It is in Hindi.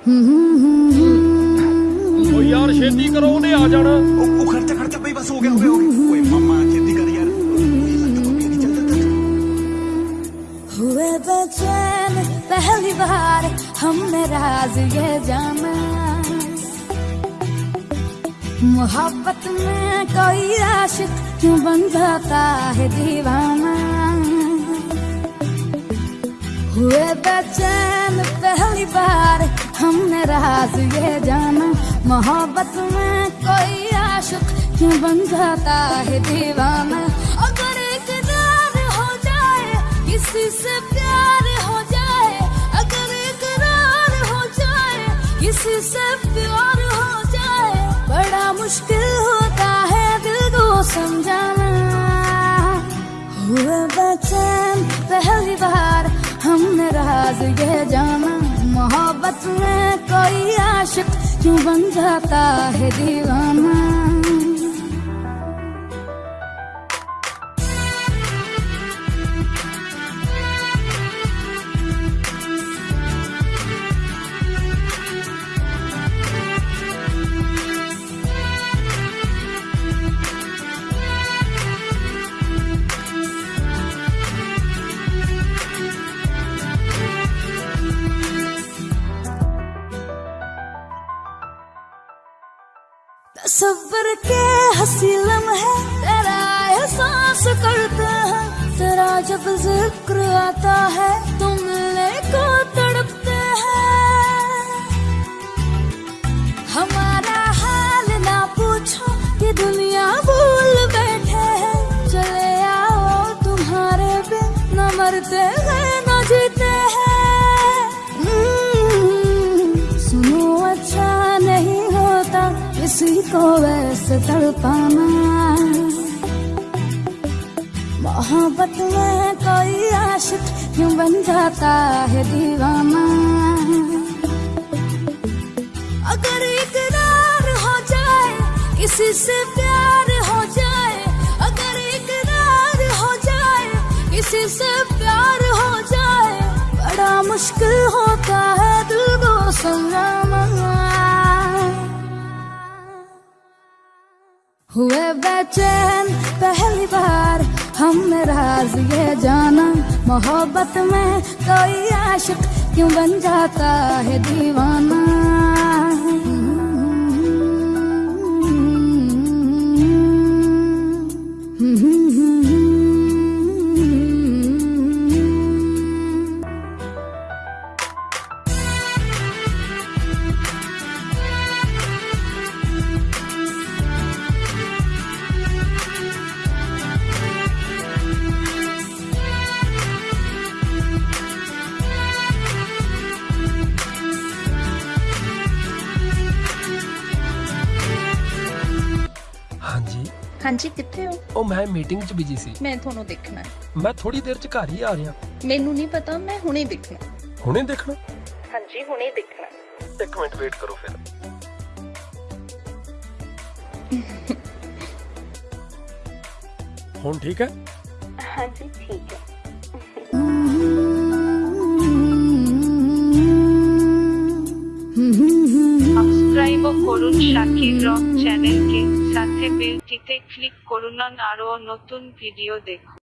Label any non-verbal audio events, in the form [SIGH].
ओ यार खेती करो उन्हें आ जाना। ओ, ओ खर्चा खर्चा भाई बस हो गया हो गया, हो मम्मा खेती कर यार। हुए तो बचैन पहली बार हमने राज ये जाना। मोहब्बत में कोई आशिक क्यों बन जाता है दीवाना? हुए तो बचैन पहली बार हमने राज ये जाना। मोहब्बत में कोई आशुक क्यों बन जाता है दीवाना? अगर एक इकरार हो जाए, किसी से प्यार हो जाए, अगर एक इकरार हो जाए, किसी से प्यार हो जाए, बड़ा मुश्किल होता है दिल को समझाना। हुए बेचैन, पहली बार हमने राज ये जाना। मोहब्बत में क्यों बन जाता है दीवाना? तस्वर के हसी लम्हे तेरा एहसास करते हैं, तेरा जब ज़िक्र आता है तुम मिलने को तड़पते हैं। हमारा हाल ना पूछो कि दुनिया भूल बैठे हैं, चले आओ तुम्हारे बिन, न मरते को वैसे तड़पाना। मोहब्बत में कोई आशिक क्यों बन जाता है दीवाना? अगर इकरार हो जाए, किसी से प्यार हो जाए, अगर इकरार हो जाए, किसी से प्यार हो जाए, बड़ा मुश्किल होता है दिल को समझाना हुए बेचैन, पहली बार हमने राज ये जाना। मोहब्बत में कोई आशिक क्यों बन जाता है दीवाना? ਹਾਂਜੀ ਕਿੱਥੇ ਹੋ? ਉਹ ਮੈਂ ਮੀਟਿੰਗ 'ਚ ਬਿਜ਼ੀ ਸੀ। ਮੈਂ ਤੁਹਾਨੂੰ ਦੇਖਣਾ। ਹੈ। ਮੈਂ ਥੋੜੀ ਦੇਰ 'ਚ ਘਰ ਹੀ ਆ ਰਿਹਾ। ਮੈਨੂੰ ਨਹੀਂ ਪਤਾ ਮੈਂ ਹੁਣੇ ਦੇਖਣਾ। ਹੁਣੇ ਦੇਖਣਾ? ਹਾਂਜੀ ਹੁਣੇ ਦੇਖਣਾ। ਇੱਕ ਮਿੰਟ ਵੇਟ ਕਰੋ ਫਿਰ। [LAUGHS] ਹੁਣ ਠੀਕ ਹੈ? ਹਾਂਜੀ ਠੀਕ ਹੈ। শাকির রক চ্যানেলকে সাথে বেলটিতে ক্লিক করুন আরও নতুন ভিডিও দেখুন।